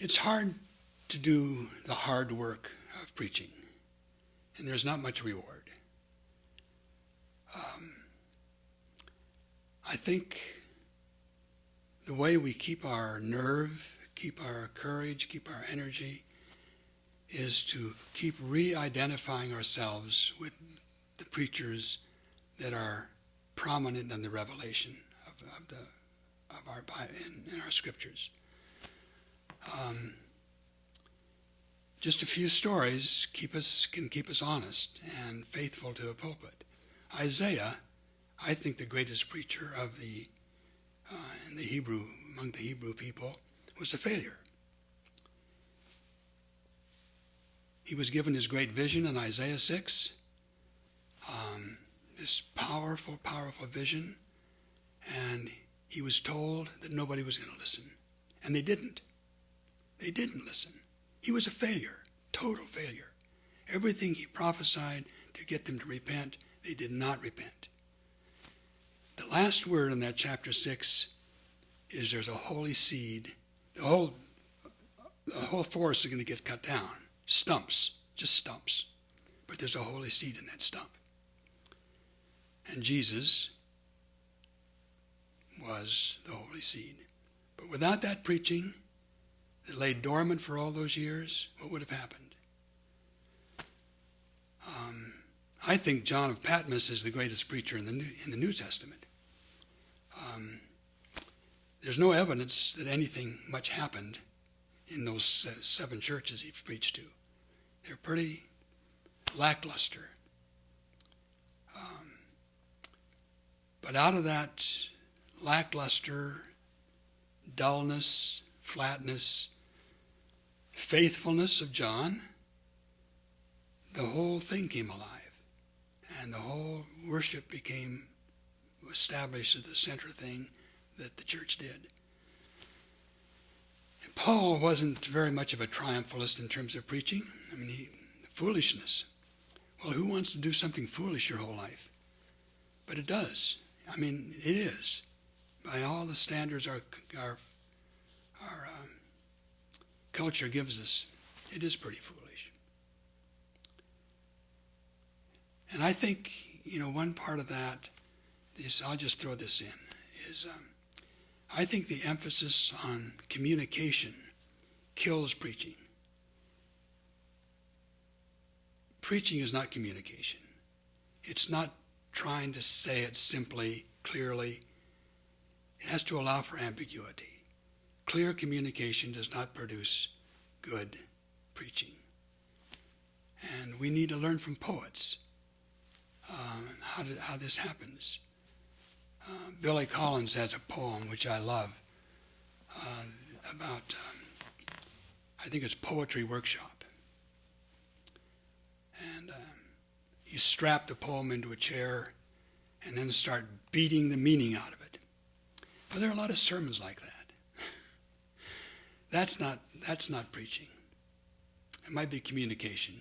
It's hard to do the hard work of preaching, and there's not much reward. Um, I think the way we keep our nerve, keep our courage, keep our energy, is to keep re-identifying ourselves with the preachers that are prominent in the revelation of, of the of our in, in our scriptures. Um, just a few stories keep us can keep us honest and faithful to the pulpit. Isaiah, I think the greatest preacher of the uh, in the Hebrew among the Hebrew people was a failure. He was given his great vision in Isaiah 6, um, this powerful, powerful vision, and he was told that nobody was going to listen. And they didn't. They didn't listen. He was a failure, total failure. Everything he prophesied to get them to repent, they did not repent. The last word in that chapter 6 is there's a holy seed. The whole, the whole forest is going to get cut down. Stumps, just stumps. But there's a holy seed in that stump. And Jesus was the holy seed. But without that preaching that lay dormant for all those years, what would have happened? Um, I think John of Patmos is the greatest preacher in the New, in the New Testament. Um, there's no evidence that anything much happened in those seven churches he preached to. They're pretty lackluster. Um, but out of that lackluster, dullness, flatness, faithfulness of John, the whole thing came alive. And the whole worship became established as the center thing that the church did. And Paul wasn't very much of a triumphalist in terms of preaching. I mean, he, foolishness. Well, who wants to do something foolish your whole life? But it does. I mean, it is by all the standards our, our, our culture gives us, it is pretty foolish. And I think, you know, one part of that is, I'll just throw this in, is um, I think the emphasis on communication kills preaching. Preaching is not communication. It's not trying to say it simply, clearly, it has to allow for ambiguity. Clear communication does not produce good preaching. And we need to learn from poets um, how, to, how this happens. Uh, Billy Collins has a poem which I love uh, about, um, I think it's Poetry Workshop. And uh, you strap the poem into a chair and then start beating the meaning out of it. But there are a lot of sermons like that. That's not, that's not preaching. It might be communication,